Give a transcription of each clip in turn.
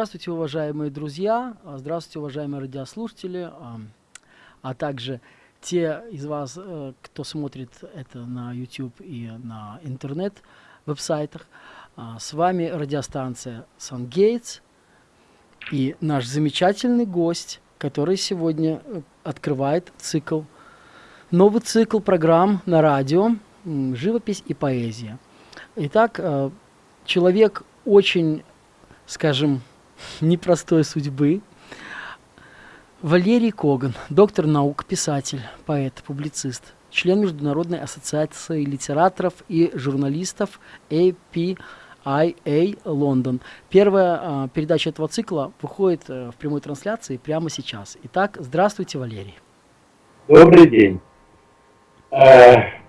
Здравствуйте, уважаемые друзья, а, здравствуйте, уважаемые радиослушатели, а, а также те из вас, э, кто смотрит это на YouTube и на интернет-веб-сайтах. А, с вами радиостанция «Сангейтс» и наш замечательный гость, который сегодня э, открывает цикл, новый цикл программ на радио «Живопись и поэзия». Итак, э, человек очень, скажем, непростой судьбы. Валерий Коган, доктор наук, писатель, поэт, публицист, член Международной ассоциации литераторов и журналистов APIA Лондон. Первая э, передача этого цикла выходит э, в прямой трансляции прямо сейчас. Итак, здравствуйте, Валерий. Добрый день. Э,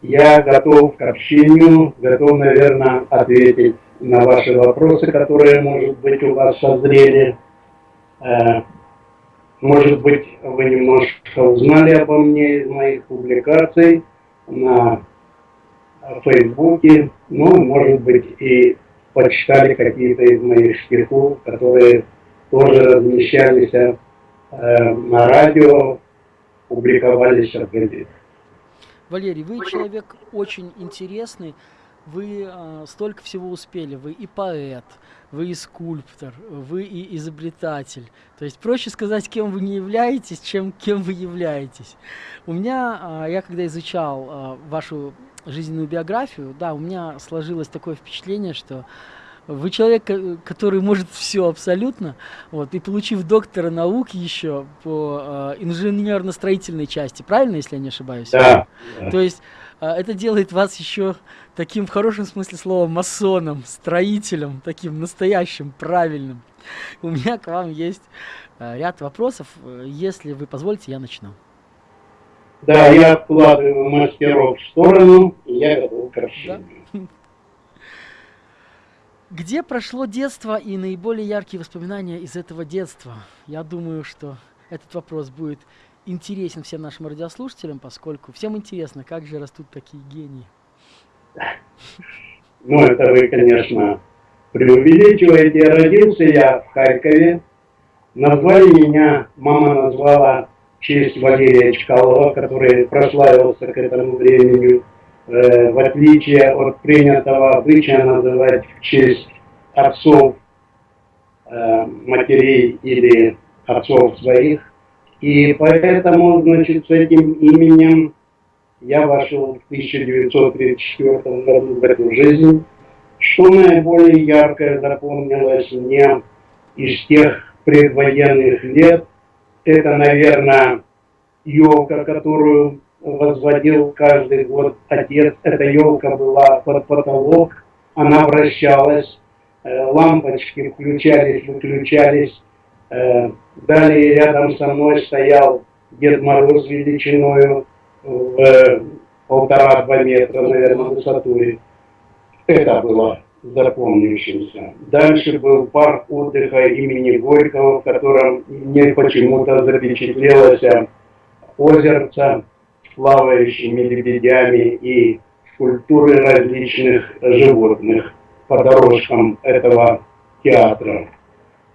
я готов к общению, готов, наверное, ответить на ваши вопросы, которые, может быть, у вас созрели. Э, может быть, вы немножко узнали обо мне из моих публикаций на Фейсбуке, ну, может быть, и почитали какие-то из моих стихов, которые тоже размещались э, на радио, публиковались в газетах. Валерий, вы человек очень интересный, вы э, столько всего успели, вы и поэт, вы и скульптор, вы и изобретатель. То есть проще сказать, кем вы не являетесь, чем кем вы являетесь. У меня, э, я когда изучал э, вашу жизненную биографию, да, у меня сложилось такое впечатление, что вы человек, который может все абсолютно, вот, и получив доктора наук еще по э, инженерно-строительной части, правильно, если я не ошибаюсь? Да. То есть э, это делает вас еще таким в хорошем смысле слова масоном, строителем, таким настоящим, правильным. У меня к вам есть э, ряд вопросов. Если вы позволите, я начну. Да, я откладываю мастеров в сторону, и я готов к. Да? Где прошло детство и наиболее яркие воспоминания из этого детства? Я думаю, что этот вопрос будет интересен всем нашим радиослушателям, поскольку всем интересно, как же растут такие гении. Ну, это вы, конечно, преувеличиваете. Родился я в Харькове. Назвали меня, мама назвала в честь Валерия Чкалова, который прославился к этому времени, э, в отличие от принятого обычая называть в честь отцов, э, матерей или отцов своих. И поэтому, значит, с этим именем я вошел в 1934 году в эту жизнь. Что наиболее яркое запомнилось мне из тех предвоенных лет, это, наверное, елка, которую возводил каждый год отец. Эта елка была под потолок, она вращалась, э, лампочки включались, выключались. Э, далее рядом со мной стоял Дед Мороз величиною в полтора-два метра, наверное, высотой. Это было запомнившимся. Дальше был парк отдыха имени Горького, в котором мне почему-то запечатлелось озерца с плавающими лебедями и скульптуры различных животных по дорожкам этого театра.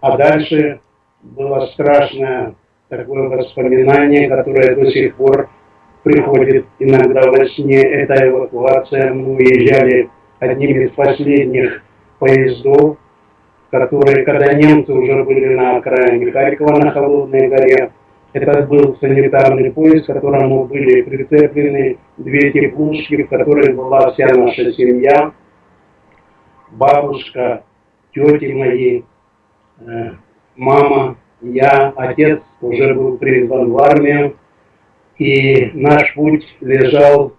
А дальше было страшное такое воспоминание, которое до сих пор приходит иногда во сне, это эвакуация. Мы уезжали одним из последних поездов, которые, когда немцы уже были на окраине Харькова, на Холодной горе, это был санитарный поезд, к которому были прицеплены две теплушки, в которых была вся наша семья, бабушка, тети мои, э, мама, я, отец уже был призван в армию, и наш путь лежал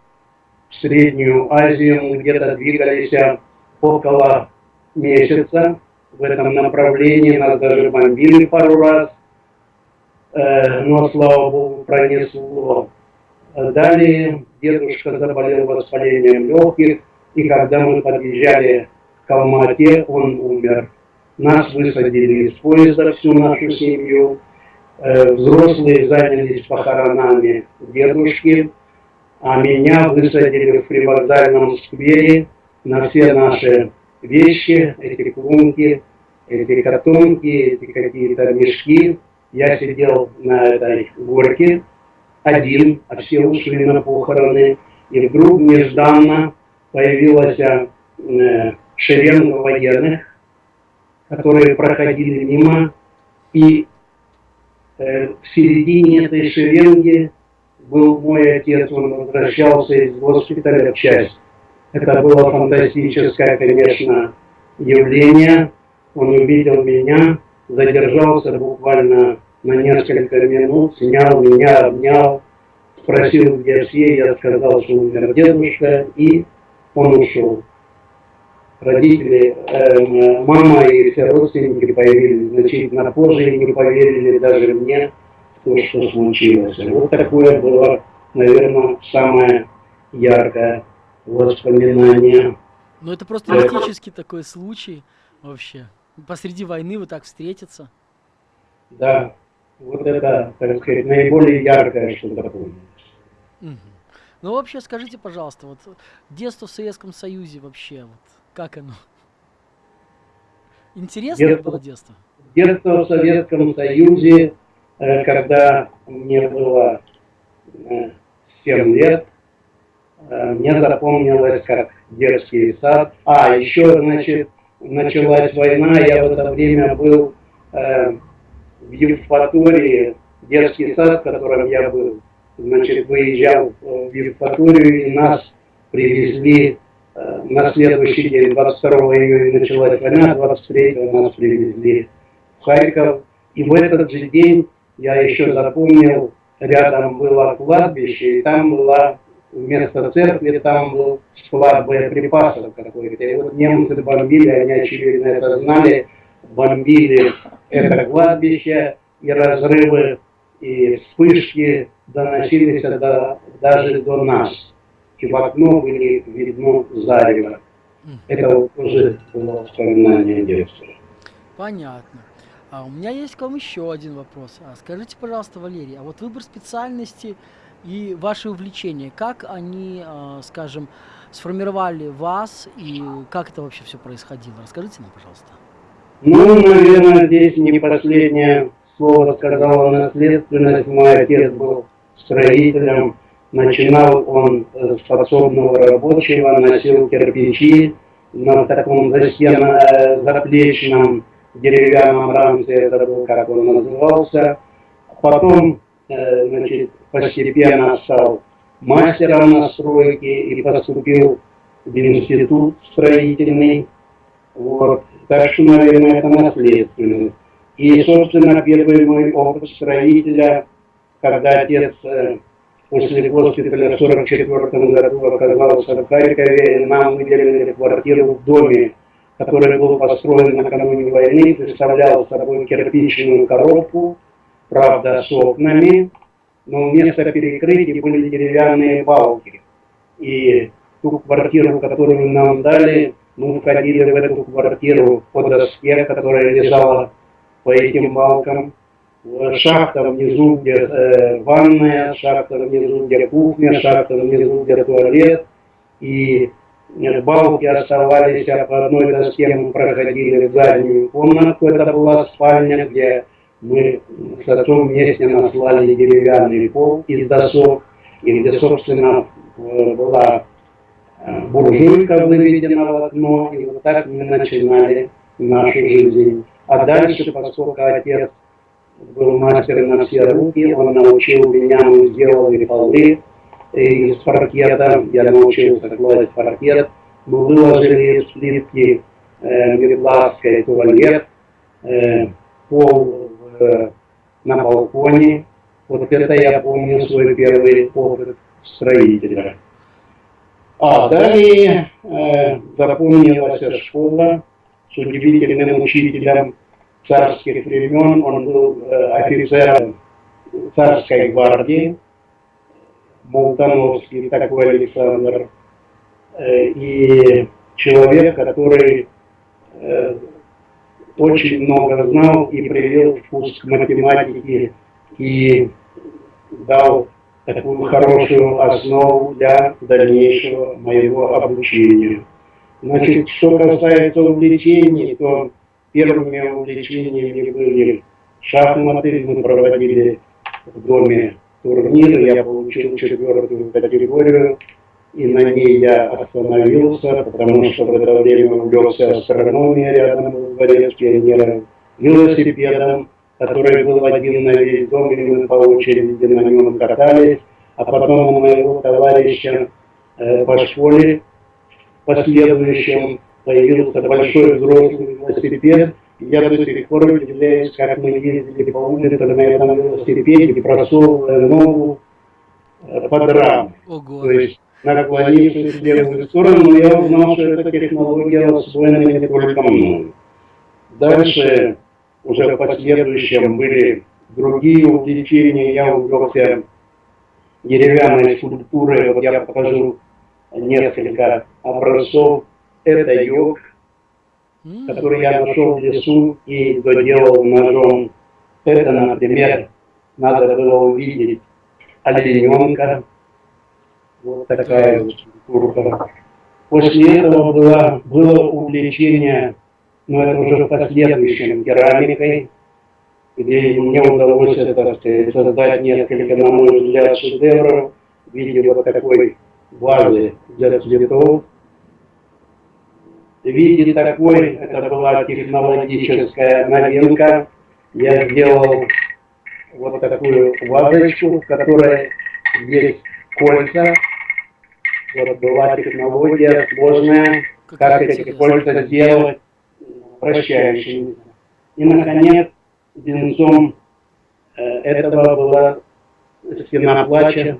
в Среднюю Азию, мы где-то двигались около месяца в этом направлении, нас даже бомбили пару раз, э, но, слава Богу, пронесло. Далее дедушка заболел воспалением легких, и когда мы подъезжали к Алмате, он умер. Нас высадили из поезда, всю нашу семью, взрослые занялись похоронами дедушки, а меня высадили в привокзальном сквере на все наши вещи, эти клунки, эти картонки, эти какие-то мешки. Я сидел на этой горке один, а все ушли на похороны. И вдруг нежданно появилась э, шеренга военных, которые проходили мимо, и э, в середине этой шеренги был мой отец, он возвращался из госпиталя в часть. Это было фантастическое, конечно, явление. Он увидел меня, задержался буквально на несколько минут, снял меня, обнял, спросил, где все, я сказал, что умер дедушка, и он ушел. Родители, э, мама и все родственники появились значительно позже и не поверили даже мне, то, что случилось. Вот такое было, наверное, самое яркое воспоминание. Ну это просто мистический такой случай вообще. Посреди войны вы так встретиться. Да, вот это, так сказать, наиболее яркое, что такое. Угу. Ну вообще скажите, пожалуйста, вот детство в Советском Союзе вообще, вот как оно? Интересно детство, было детство? Детство в Советском Союзе, э, когда мне было 7 э, лет, э, мне запомнилось как детский сад. А, еще, значит, началась война, я в это время был в Евпатории, детский сад, в котором я был, значит, выезжал в Евпаторию, и нас привезли на следующий день, 22 июня началась война, 23 нас привезли в Харьков. И в этот же день я еще запомнил, рядом было кладбище, и там была вместо церкви, там был склад боеприпасов какой-то. И вот немцы бомбили, они очевидно это знали, бомбили это кладбище, и разрывы, и вспышки доносились до, даже до нас и в окно были видно зарево. Это вот тоже было воспоминание детства. Понятно. А у меня есть к вам еще один вопрос. А скажите, пожалуйста, Валерий, а вот выбор специальности и ваши увлечения, как они, а, скажем, сформировали вас и как это вообще все происходило? Расскажите нам, пожалуйста. Ну, наверное, здесь не последнее слово сказала наследственность. Мой отец был строителем, Начинал он э, с подсобного рабочего, носил кирпичи на таком застенно, э, заплечном деревянном рамке, это был, как он назывался. Потом, э, значит, постепенно стал мастером на стройке и поступил в институт строительный. Вот. Так что, наверное, это наследственность. И, собственно, первый мой опыт строителя, когда отец после госпиталя в 1944 году оказался в Харькове, нам выделили квартиру в доме, который был построен накануне войны, представлял собой кирпичную коробку, правда, с окнами, но вместо перекрытий были деревянные балки. И ту квартиру, которую нам дали, мы входили в эту квартиру по доске, которая лежала по этим балкам, шахта внизу, где э, ванная, шахта внизу, где кухня, шахта внизу, где туалет. И э, балки оставались, а по одной доске мы проходили в заднюю комнату, это была спальня, где мы с отцом вместе наслали деревянный пол из досок, и где, собственно, э, была э, буржуйка выведена в окно, и вот так мы начинали нашу жизнь. А дальше, поскольку отец был мастер на все руки, он научил меня, мы сделали полы из паркета, я научился класть паркет, мы выложили из плитки э, Мирлавской туалет, э, пол э, на балконе. Вот это я помню свой первый опыт строителя. А далее э, запомнилась школа с удивительным учителем царских времен, он был э, офицером царской гвардии, Молтановский такой Александр, э, и человек, который э, очень много знал и привел вкус к математике и дал такую хорошую основу для дальнейшего моего обучения. Значит, что касается увлечений, то первыми увлечениями были шахматы, мы проводили в доме турниры, я получил четвертую категорию, и на ней я остановился, потому что в это время увлекся астрономией рядом в дворе с велосипедом, который был один на весь дом, и мы по очереди на нем катались, а потом у моего товарища э, по школе последующем появился большой взрослый велосипед, я до сих пор удивляюсь, как мы ездили по улице на этом велосипеде, просовывая ногу э, под раму. Ого. То есть наклонившись в левую сторону, я узнал, что эта технология освоена не только мной. Дальше, уже в последующем, были другие увлечения. Я увлекся деревянной скульптурой. Вот я покажу несколько образцов. Это йог, который я нашел в лесу и доделал ножом. Это, например, надо было увидеть олененка. Вот такая вот скульптура. После этого было, было увлечение, но это уже в последующем, керамикой, где мне удалось это, сказать, создать несколько, на мой взгляд, шедевров в виде вот такой вазы для цветов. В виде такой, это была технологическая новинка, я сделал вот такую вазочку, в которой есть кольца. Вот была технология сложная, как эти интересно. кольца сделать прощающими. И, наконец, венцом э, этого была стена плача,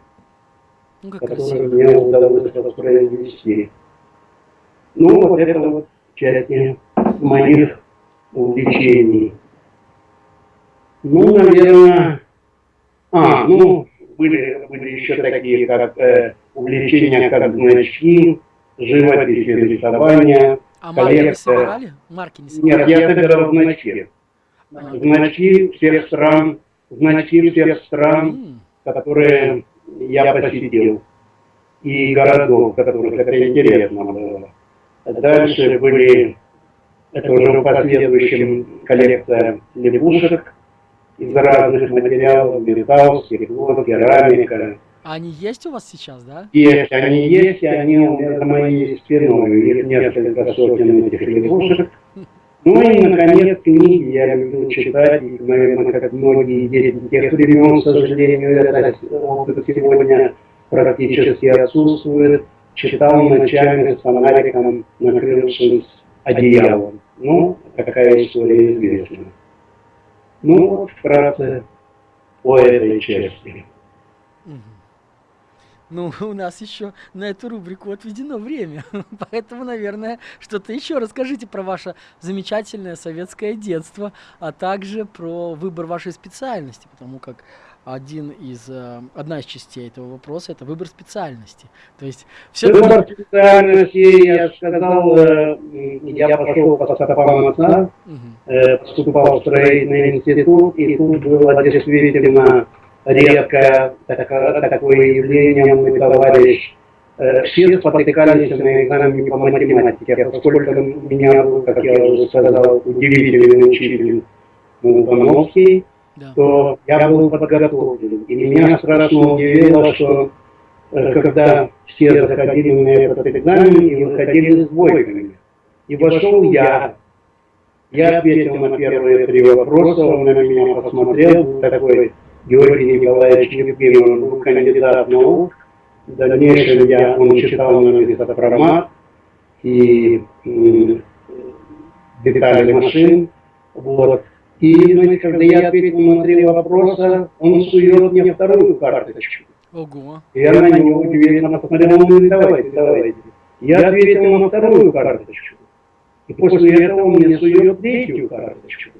Ну, как которую мне удалось воспроизвести. Ну, вот это вот части моих увлечений. Ну, наверное... А, ну, были, были еще такие, как э, увлечения, как значки, живопись, рисование. А марки не коллекция. собирали? Марки не собирали? Нет, я собирал значки. А, Значки всех стран, значки всех стран, которые я посетил, и городов, которых это интересно было. Дальше были, это уже в последующем коллекция лягушек из разных материалов, металл, стекло, керамика. А они есть у вас сейчас, да? Есть, они есть, и они у меня за моей спиной, их несколько сотен этих лягушек. Ну и, наконец, книги я люблю читать, и, наверное, как многие дети тех времен, к сожалению, это опыт сегодня практически отсутствует. Читал ночами с фонариком, накрывшись одеялом. Ну, такая история известна. Ну, вот вкратце по этой части. Ну, у нас еще на эту рубрику отведено время, поэтому, наверное, что-то еще расскажите про ваше замечательное советское детство, а также про выбор вашей специальности, потому как один из, э, одна из частей этого вопроса – это выбор специальности. То есть все Выбор специальности, я сказал, э, м, я пошел по стопам отца, э, поступал в строительный институт, и тут было действительно редкое тако- такое явление, мой товарищ. Э, Все спотыкались на экзамене по математике, поскольку у меня был, как я уже сказал, удивительный учитель Мухановский, да. то я был подготовлен. И меня страшно удивило, что э, когда все заходили на этот экзамен и выходили с двойками. И вошел я. Я ответил на первые три вопроса, он на меня посмотрел, такой Георгий Николаевич Евгений, он был кандидат наук. В дальнейшем я, он читал на лесопромат и м, детали машин. Вот. И, когда я ответил на три вопроса, он сует мне вторую карточку. Ого. Я на него удивленно посмотрел, он говорит, давайте, давайте. Я ответил на вторую карточку. И после этого он мне сует третью карточку.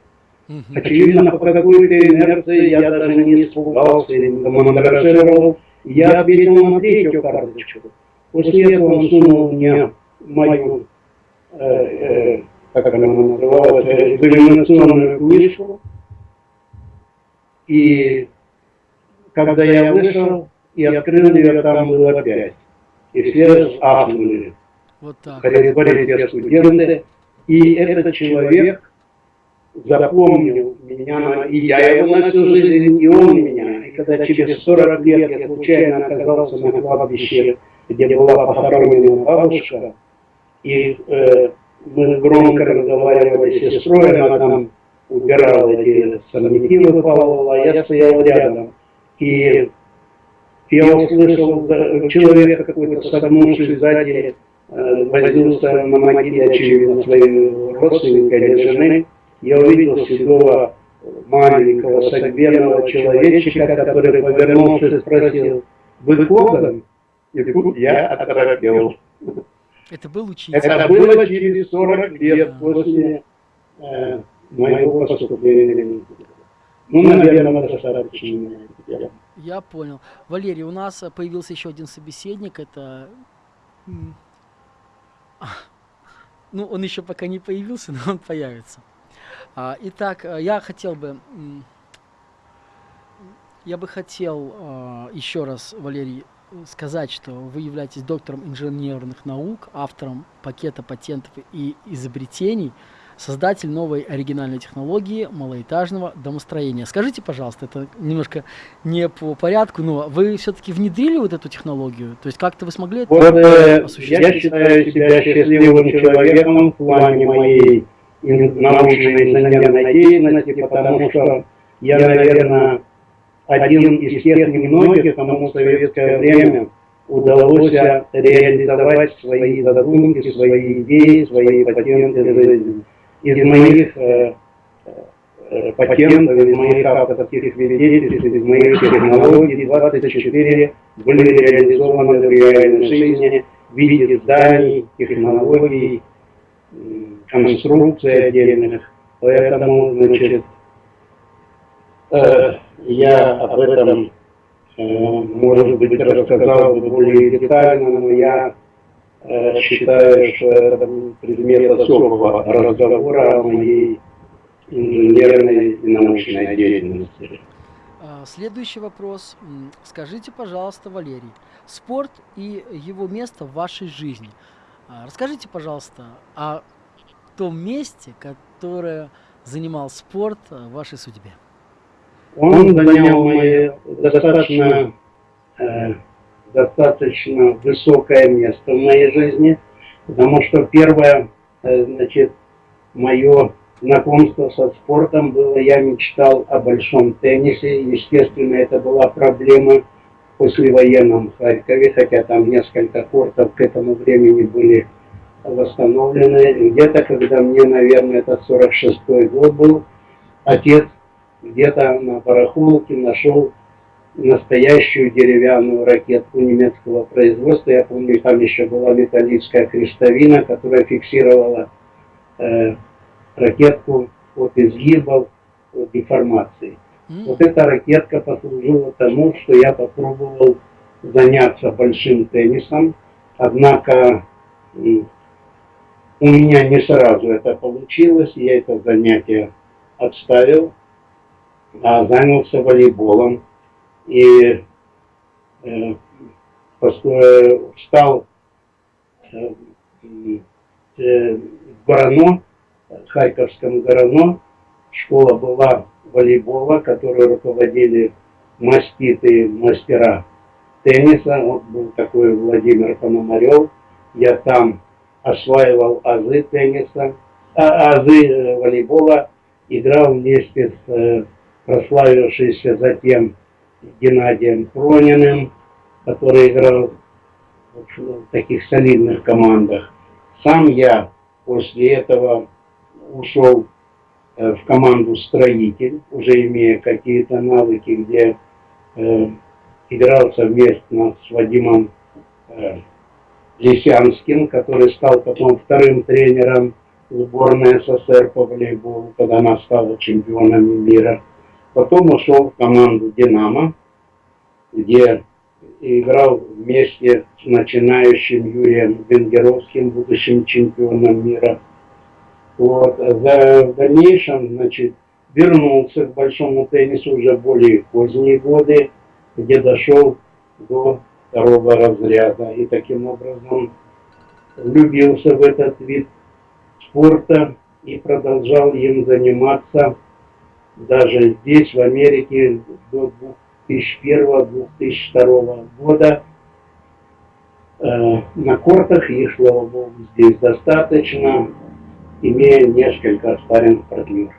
Мгм. Очевидно, по какой-то инерции я даже не испугался или не мандражировал. Я ответил на третью карточку. После этого он сунул мне мою, э, э, как она называлась, экзаменационную книжку. И когда я вышел и открыл ее, там было пять. И все ахнули. Вот так. Ходили все студенты. И этот человек запомнил меня, и я его на всю жизнь, и он меня. И когда через 40 лет я случайно оказался на кладбище, где была похоронена бабушка, и э, мы громко разговаривали с сестрой, она там убирала эти сорняки, выпалывала, а я стоял рядом. И я услышал человека какой-то согнувший сзади, э, возился на могиле, очевидно, своей родственника или жены. Я увидел седого маленького согбенного человечка, который, повернулся, спросил, вы Коган? И тут я оторопел. Это был учитель. Это было через 40 лет после э, моего поступления. Ну, наверное, достаточно. Я понял. Валерий, у нас появился еще один собеседник. Это... Ну, он еще пока не появился, но он появится. А, итак, э, я хотел бы... Я бы хотел а, еще раз, Валерий, сказать, что вы являетесь доктором инженерных наук, автором пакета патентов и изобретений, создатель новой оригинальной технологии малоэтажного домостроения. Скажите, пожалуйста, это немножко не по порядку, но вы все-таки внедрили вот эту технологию? То есть как-то вы смогли это вот, э, осуществить? Я считаю себя счастливым человеком в плане моей научной инженерной деятельности, потому что я, наверное, один из тех немногих, кому в советское время удалось реализовать свои задумки, свои идеи, свои патенты из моих э, э, патентов, из моих авторских свидетельств, из моих технологий 24 были реализованы в реальной жизни в виде зданий, технологий, конструкций отдельных. Поэтому, значит, э, я об этом, э, может быть, рассказал бы более детально, но я э, считаю, что это предмет особого разговора о моей инженерной и научной деятельности. А, следующий вопрос. Скажите, пожалуйста, Валерий, спорт и его место в вашей жизни. А, расскажите, пожалуйста, о том месте, которое занимал спорт в вашей судьбе. Он занял мое достаточно, э, достаточно высокое место в моей жизни, потому что первое, э, значит, мое знакомство со спортом было, я мечтал о большом теннисе, естественно, это была проблема в послевоенном Харькове, хотя там несколько кортов к этому времени были восстановлены. Где-то, когда мне, наверное, это 46-й год был, отец где-то на барахолке нашел настоящую деревянную ракетку немецкого производства. Я помню, там еще была металлическая крестовина, которая фиксировала э, ракетку от изгибов, от деформации. Mm. Вот эта ракетка послужила тому, что я попробовал заняться большим теннисом, однако у меня не сразу это получилось, я это занятие отставил занялся волейболом и э, поскольку стал э, э, в Горано, в Харьковском Горано, школа была волейбола, которую руководили маститые мастера тенниса. Вот был такой Владимир Пономарев. Я там осваивал азы тенниса, а, азы э, волейбола, играл вместе с э, прославившийся затем Геннадием Прониным, который играл в таких солидных командах. Сам я после этого ушел э, в команду «Строитель», уже имея какие-то навыки, где э, играл совместно с Вадимом э, Лисянским, который стал потом вторым тренером сборной СССР по волейболу, когда она стала чемпионом мира. Потом ушел в команду «Динамо», где играл вместе с начинающим Юрием Венгеровским, будущим чемпионом мира. Вот. В дальнейшем, значит, вернулся к большому теннису уже более поздние годы, где дошел до второго разряда. И таким образом влюбился в этот вид спорта и продолжал им заниматься даже здесь, в Америке, до 2001-2002 года. Э, на кортах их, слава богу, здесь достаточно, имея несколько спарринг партнеров.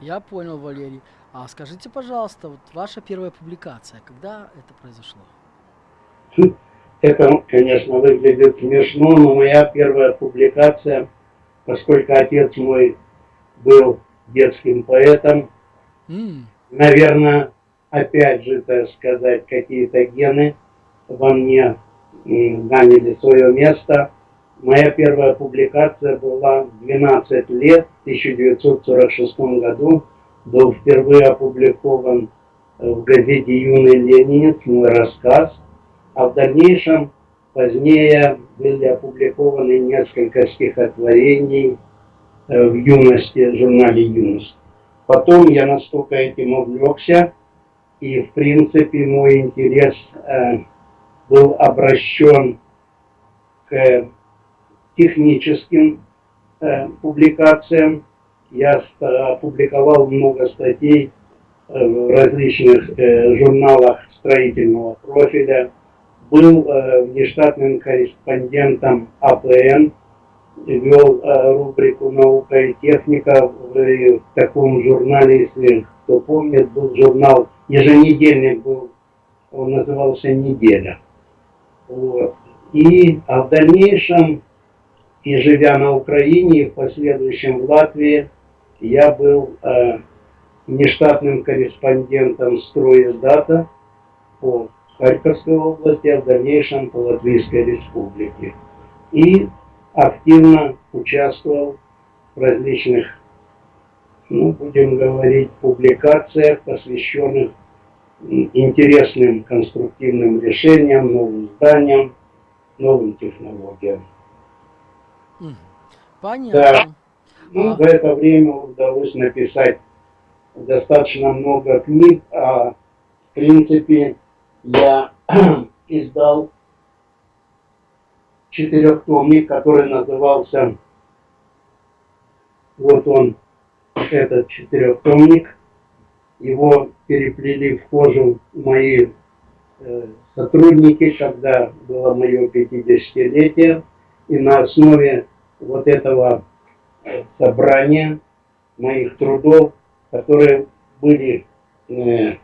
Я понял, Валерий. А скажите, пожалуйста, вот ваша первая публикация, когда это произошло? Это, конечно, выглядит смешно, но моя первая публикация, поскольку отец мой был детским поэтом, наверное, опять же, так сказать, какие-то гены во мне заняли свое место. Моя первая публикация была 12 лет, в 1946 году. Был впервые опубликован в газете «Юный ленинец» мой рассказ. А в дальнейшем, позднее, были опубликованы несколько стихотворений э, в юности, в журнале «Юность». Потом я настолько этим увлекся, и в принципе мой интерес э, был обращен к техническим э, публикациям. Я опубликовал много статей э, в различных э, журналах строительного профиля. Был э, внештатным корреспондентом АПН, вел э, рубрику «Наука и техника» в, в таком журнале, если кто помнит, был журнал, еженедельник был, он назывался «Неделя». Вот. И а в дальнейшем, и живя на Украине, и в последующем в Латвии, я был э, нештатным корреспондентом «Стройиздата» по Харьковской области, а в дальнейшем по Латвийской республике. И активно участвовал в различных, ну, будем говорить, публикациях, посвященных интересным конструктивным решениям, новым зданиям, новым технологиям. Понятно. Да. Ну, а... за это время удалось написать достаточно много книг, а в принципе я издал четырехтомник, который назывался, вот он, этот четырехтомник, его переплели в кожу мои э, сотрудники, когда было мое 50-летие, и на основе вот этого э, собрания моих трудов, которые были э,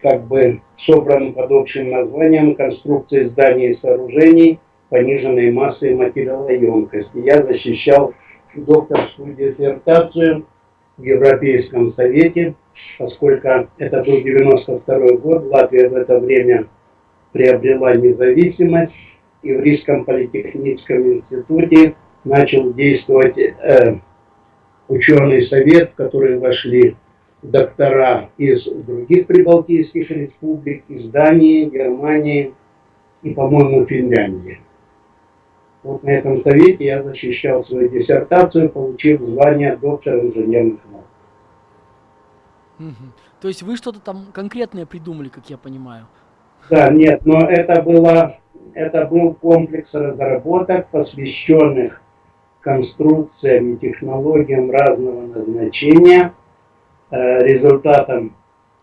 как бы собраны под общим названием «Конструкции зданий и сооружений пониженной массы и материалоемкости». Я защищал докторскую диссертацию в Европейском Совете, поскольку это был 92 год, Латвия в это время приобрела независимость, и в Рижском политехническом институте начал действовать э, ученый совет, в который вошли доктора из других прибалтийских республик, из Дании, Германии и, по-моему, Финляндии. Вот на этом совете я защищал свою диссертацию, получив звание доктора инженерных наук. Угу. То есть вы что-то там конкретное придумали, как я понимаю? Да, нет, но это, было, это был комплекс разработок, посвященных конструкциям и технологиям разного назначения, э, результатом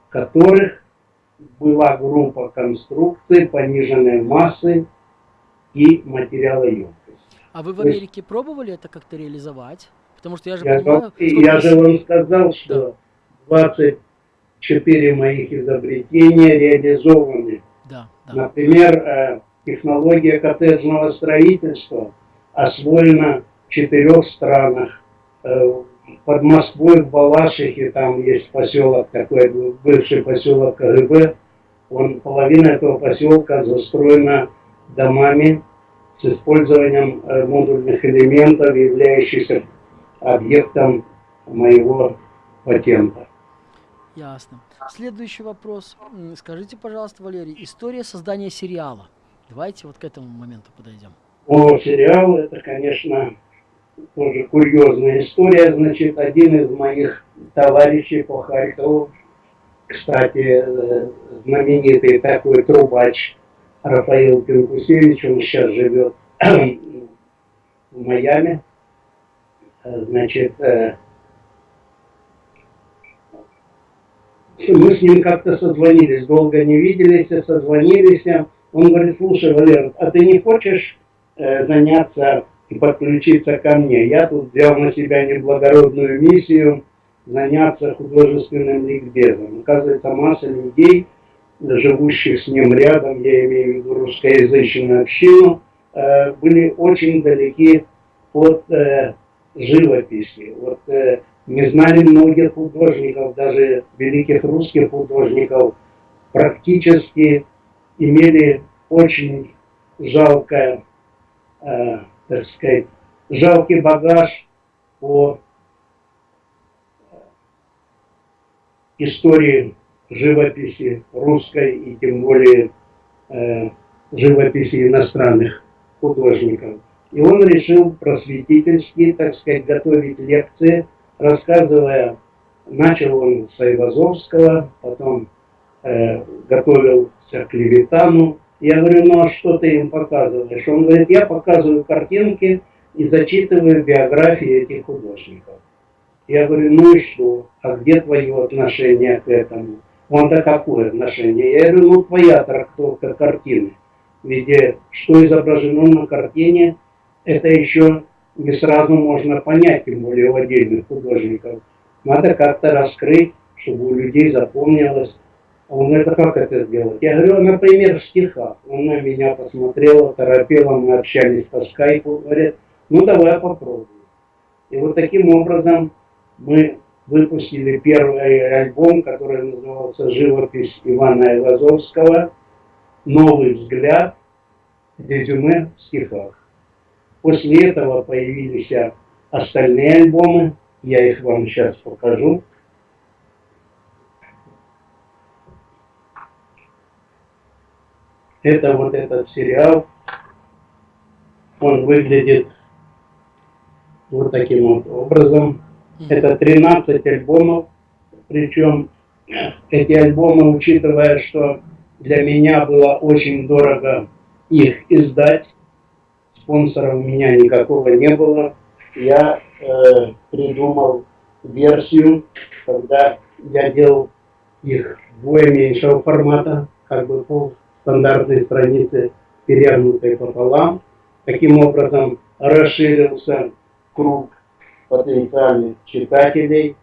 которых была группа конструкций пониженной массы и материалоемкости. А вы в Америке есть, пробовали это как-то реализовать? Потому что я же я понимаю... Я же вам сказал, что да. 24 моих изобретения реализованы. Да, да. Например, э, технология коттеджного строительства освоена в четырех странах. Э, под Москвой, в Балашихе, там есть поселок такой, бывший поселок КГБ. Он, половина этого поселка застроена домами с использованием э, модульных элементов, являющихся объектом моего патента. Ясно. Следующий вопрос. Скажите, пожалуйста, Валерий, история создания сериала. Давайте вот к этому моменту подойдем. О, сериал, это, конечно, тоже курьезная история. Значит, один из моих товарищей по Харькову, кстати, э, знаменитый такой трубач, Рафаил Пинкусевич, он сейчас живет в Майами. значит, мы с ним как-то созвонились, долго не виделись, созвонились. Он говорит, слушай, Валер, а ты не хочешь э, заняться и подключиться ко мне? Я тут взял на себя неблагородную миссию заняться художественным ликбезом. Оказывается, масса людей, живущих с ним рядом, я имею в виду русскоязычную общину, э, были очень далеки от э, живописи. Вот э, не знали многих художников, даже великих русских художников, практически имели очень жалкое, так сказать, жалкий багаж по истории живописи русской и тем более э, живописи иностранных художников. И он решил просветительски, так сказать, готовить лекции рассказывая, начал он с Айвазовского, потом э, готовился к Левитану. Я говорю, ну а что ты им показываешь? Он говорит, я показываю картинки и зачитываю биографии этих художников. Я говорю, ну и что? А где твое отношение к этому? Да какое отношение? Я говорю, ну твоя трактовка картины. Ведь что изображено на картине, это еще не сразу можно понять, тем более у отдельных художников. Надо как-то раскрыть, чтобы у людей запомнилось. А он говорит, а как это сделать? Я говорю, например, в стихах. Он на меня посмотрел, торопело, мы общались по скайпу, говорит, ну давай попробуем. И вот таким образом мы выпустили первый альбом, который назывался «Живопись Ивана Айвазовского. Новый взгляд. Резюме в стихах». После этого появились остальные альбомы. Я их вам сейчас покажу. Это вот этот сериал. Он выглядит вот таким вот образом. Это 13 альбомов. Причем эти альбомы, учитывая, что для меня было очень дорого их издать, спонсора у меня никакого не было. Я э, придумал версию, когда я делал их вдвое меньшего формата, как бы пол стандартной страницы, перевернутой пополам. Таким образом расширился круг потенциальных читателей.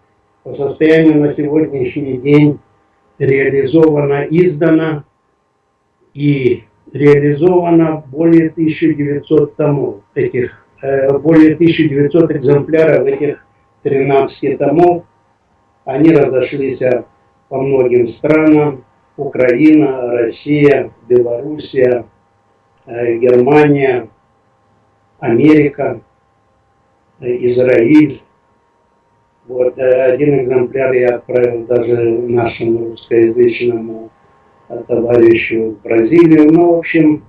По состоянию на сегодняшний день реализовано, издано и реализовано более 1900 томов этих, э, более 1900 экземпляров этих 13 томов. Они разошлись по многим странам. Украина, Россия, Белоруссия, э, Германия, Америка, Израиль. Вот один экземпляр я отправил даже нашему русскоязычному товарищу в Бразилию. Ну, в общем,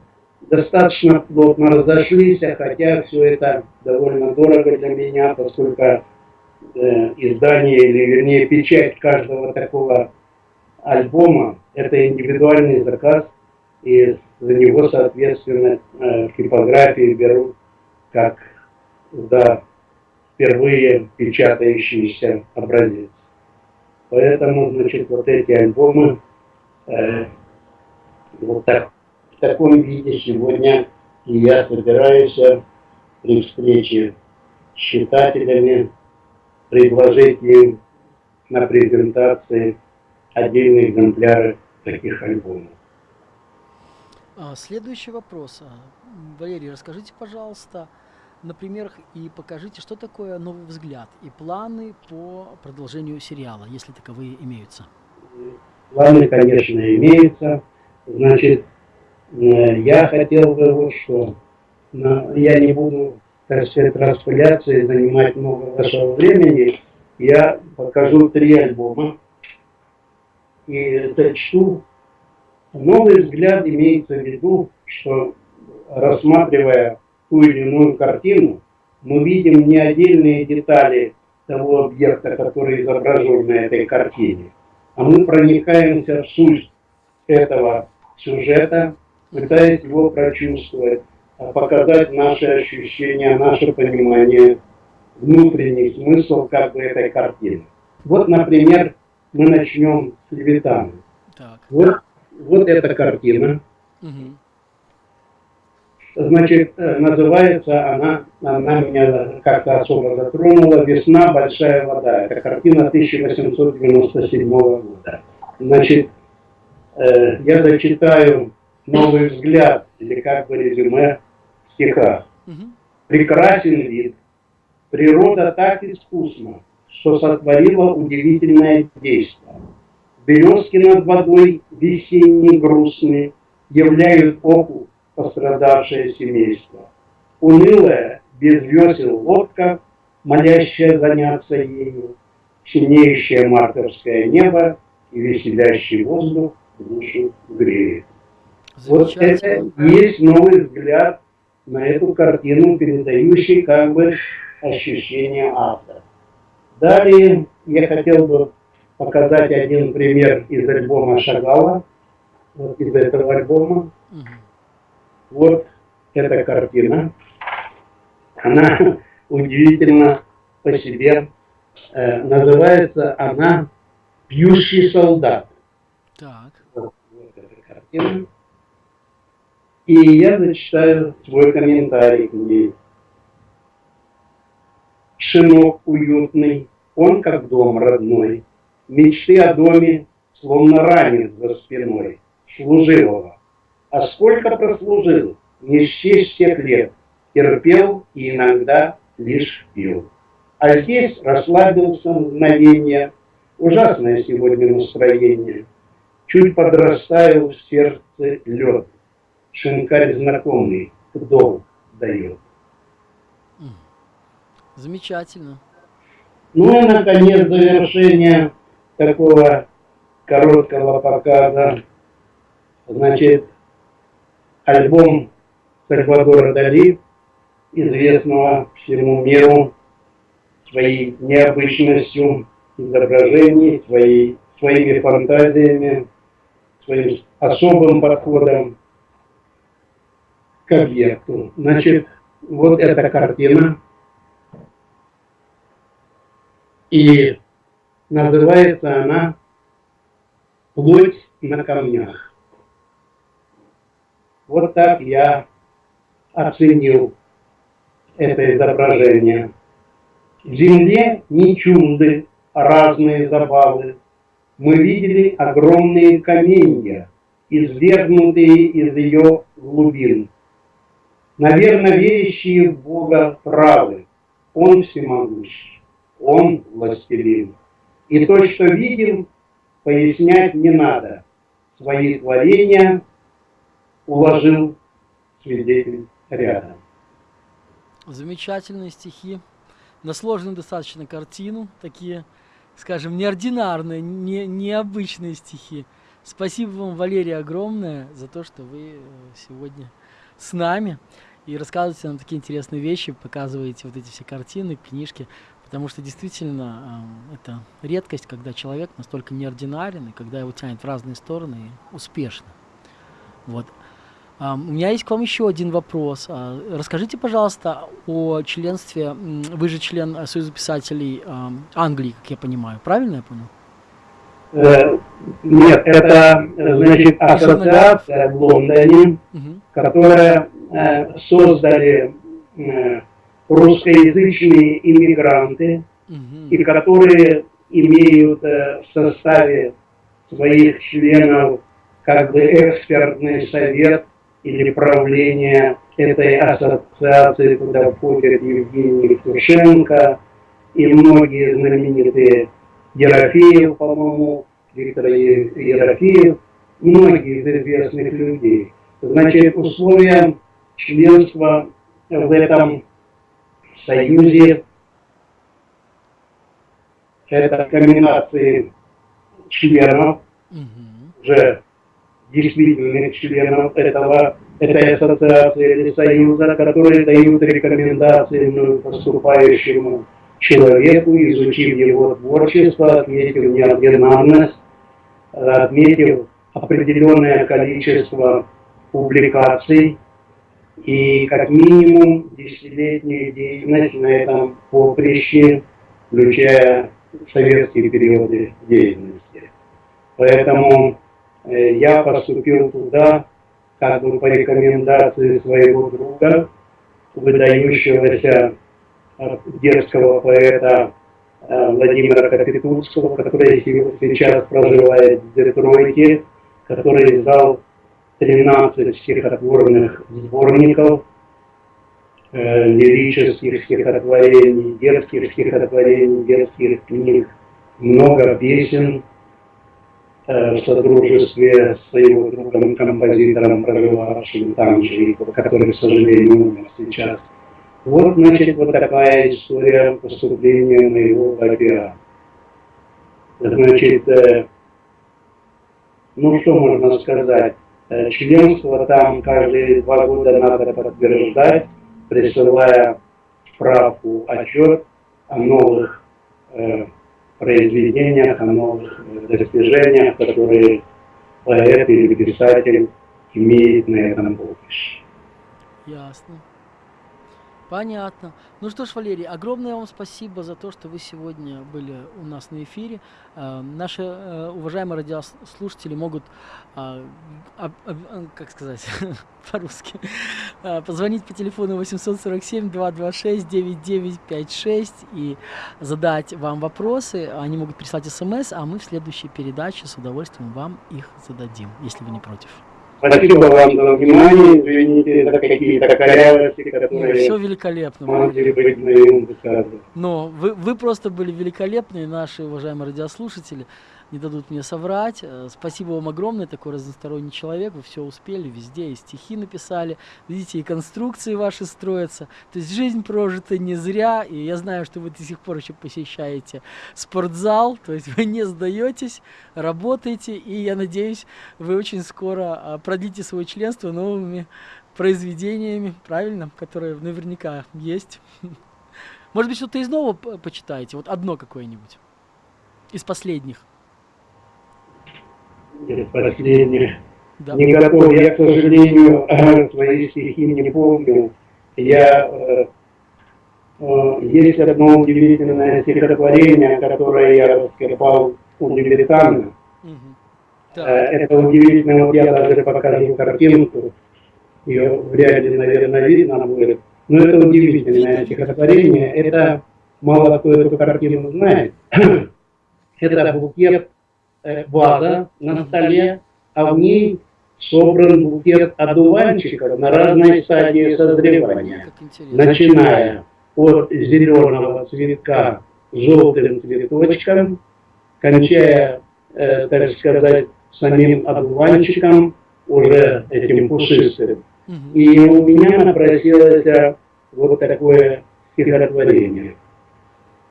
достаточно плотно разошлись, хотя все это довольно дорого для меня, поскольку э, издание, или вернее печать каждого такого альбома – это индивидуальный заказ, и за него, соответственно, э, типографии берут как за впервые печатающийся образец. Поэтому, значит, вот эти альбомы Э, вот так, в таком виде сегодня и я собираюсь при встрече с читателями предложить им на презентации отдельные экземпляры таких альбомов. А, следующий вопрос. А, Валерий, расскажите, пожалуйста, на примерах и покажите, что такое новый взгляд и планы по продолжению сериала, если таковые имеются. Планы, конечно, имеются. Значит, э, я хотел бы вот что. Я не буду, так сказать, распыляться и занимать много вашего времени. Я покажу три альбома и зачту. Новый взгляд имеется в виду, что рассматривая ту или иную картину, мы видим не отдельные детали того объекта, который изображен на этой картине, а мы проникаемся в суть этого сюжета, пытаясь его прочувствовать, а показать наши ощущения, наше понимание внутренний смысл как бы этой картины. Вот, например, мы начнем с Левитана. Вот, вот эта картина. Угу. Значит, э, называется она, она меня как-то особо затронула, «Весна, большая вода». Это картина 1897 года. Значит, э, я зачитаю новый взгляд, или как бы резюме в стихах. Прекрасен вид, природа так искусна, что сотворила удивительное действие. Березки над водой весенние грустные являют оку пострадавшее семейство. Унылая, без весел лодка, молящая заняться ею, синеющее мартовское небо и веселящий воздух душу греет. Вот это есть новый взгляд на эту картину, передающий как бы ощущение автора. Далее я хотел бы показать один пример из альбома Шагала, вот из этого альбома. Угу. Вот эта картина. Она удивительно по себе. Э, называется она «Пьющий солдат». Так. Вот, вот эта картина. И я зачитаю свой комментарий к ней. Шинок уютный, он как дом родной. Мечты о доме, словно ранен за спиной служивого а сколько прослужил, не счесть всех лет, терпел и иногда лишь пил. А здесь расслабился мгновение, ужасное сегодня настроение. Чуть подрастаю в сердце лед, шинкарь знакомый, долг дает. Замечательно. Ну и, наконец, завершение такого короткого показа. Значит, альбом Сальвадора Дали, известного всему миру своей необычностью изображений, своей, своими фантазиями, своим особым подходом к объекту. Значит, вот эта картина. И называется она «Плоть на камнях». Вот так я оценил это изображение. В земле не чужды разные забавы. Мы видели огромные каменья, извергнутые из ее глубин. Наверное, верящие в Бога правы. Он всемогущий, Он властелин. И то, что видим, пояснять не надо. Свои творения уложил свидетель рядом. Замечательные стихи. На сложную достаточно картину. Такие, скажем, неординарные, не, необычные стихи. Спасибо вам, Валерия, огромное за то, что вы э, сегодня с нами и рассказываете нам такие интересные вещи, показываете вот эти все картины, книжки, потому что действительно э, это редкость, когда человек настолько неординарен, и когда его тянет в разные стороны успешно. Вот. У меня есть к вам еще один вопрос. А, расскажите, пожалуйста, о членстве, вы же член Союза писателей Англии, как я понимаю, правильно я понял? Э, нет, это, значит, ассоциация в Лондоне, угу. которая э, создали э, русскоязычные иммигранты, угу. и которые имеют в составе своих членов как бы экспертный совет или правление этой ассоциации, куда входят Евгений Евтушенко и многие знаменитые Ерофеев, по-моему, Виктор Ерофеев, многие из известных людей. Значит, условия членства в этом союзе это комбинации членов, уже действительных членов этого, этой ассоциации или союза, которые дают рекомендации поступающему человеку, изучив его творчество, отметив неординарность, отметив определенное количество публикаций и как минимум десятилетнюю деятельность на этом поприще, включая советские периоды деятельности. Поэтому я поступил туда как бы по рекомендации своего друга, выдающегося э, дерзкого поэта э, Владимира Капитульского, который сейчас проживает в Детройте, который издал 13 стихотворных сборников, э, лирических стихотворений, детских стихотворений, детских книг, много песен. э, в содружестве с его другом, композитором, проживавшим там же, который, к сожалению, умер сейчас. Вот, значит, вот такая история поступления моего опера. Значит, э, ну что можно сказать? Э, членство там каждые два года надо подтверждать, присылая справку, отчет о новых э, произведениях, о новых э, достижениях, которые поэт или писатель имеет на этом поприще. Ясно. Понятно. Ну что ж, Валерий, огромное вам спасибо за то, что вы сегодня были у нас на эфире. Э, наши э, уважаемые радиослушатели могут, э, как сказать по-русски, позвонить по телефону 847-226-9956 и задать вам вопросы. Они могут прислать смс, а мы в следующей передаче с удовольствием вам их зададим, если вы не против. Спасибо вам за внимание. Извините за какие-то корявости, которые... Все великолепно. Могли быть моим Но вы, вы просто были великолепны, наши уважаемые радиослушатели не дадут мне соврать. Э, спасибо вам огромное, такой разносторонний человек, вы все успели, везде и стихи написали, видите, и конструкции ваши строятся. То есть жизнь прожита не зря, и я знаю, что вы до сих пор еще посещаете спортзал, то есть вы не сдаетесь, работаете, и я надеюсь, вы очень скоро а, продлите свое членство новыми произведениями, правильно, которые наверняка есть. Может быть, что-то из нового почитаете, вот одно какое-нибудь из последних или последних. Да. Никакого, я, к сожалению, свои стихи не помню. Я, э, э, есть одно удивительное стихотворение, которое я раскопал у Левитана. Угу. Да. Это удивительно, вот я даже покажу картинку, ее вряд ли, наверное, видно будет. Но это удивительное стихотворение, это мало кто эту картину знает. это букет Э, ваза на столе, а в ней собран букет одуванчиков на разной стадии созревания, начиная от зеленого цветка желтым цветочком, кончая, э, так сказать, самим одуванчиком, уже этим пушистым. И у меня напросилось вот такое стихотворение.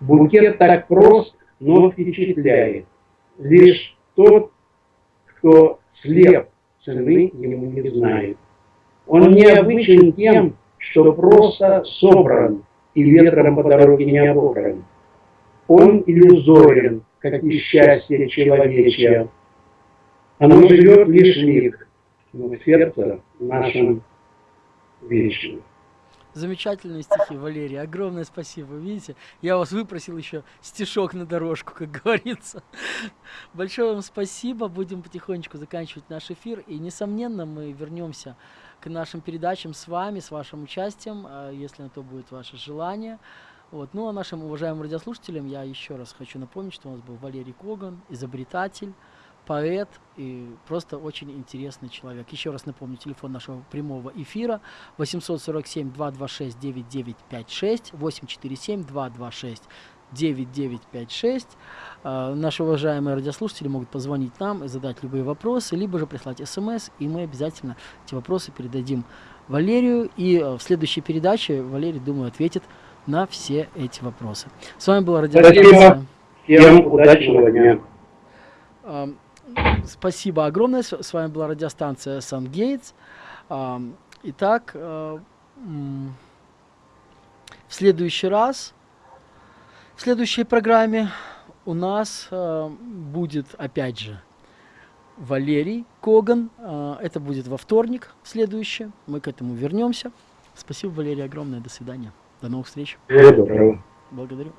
Букет так прост, но впечатляет лишь тот, кто слеп, цены ему не знает. Он необычен тем, что просто собран и ветром по дороге не обобран. Он иллюзорен, как и счастье человечье. Оно живет лишь миг, но сердце нашем вечно. Замечательные стихи, Валерий. Огромное спасибо. Видите, я вас выпросил еще стишок на дорожку, как говорится. Большое вам спасибо. Будем потихонечку заканчивать наш эфир. И, несомненно, мы вернемся к нашим передачам с вами, с вашим участием, а, если на то будет ваше желание. Вот. Ну, а нашим уважаемым радиослушателям я еще раз хочу напомнить, что у нас был Валерий Коган, изобретатель, поэт и просто очень интересный человек. Еще раз напомню, телефон нашего прямого эфира 847-226-9956, 847-226-9956. Uh, наши уважаемые радиослушатели могут позвонить нам и задать любые вопросы, либо же прислать смс, и мы обязательно эти вопросы передадим Валерию. И uh, в следующей передаче Валерий, думаю, ответит на все эти вопросы. С вами была радиостанция. Всем удачного дня. Спасибо огромное. С вами была радиостанция Сангейтс. Итак, э, в следующий раз, в следующей программе у нас э, будет опять же Валерий Коган, э, это будет во вторник следующее. Мы к этому вернемся. Спасибо, Валерий, огромное. До свидания. До новых встреч. Доброго. Благодарю.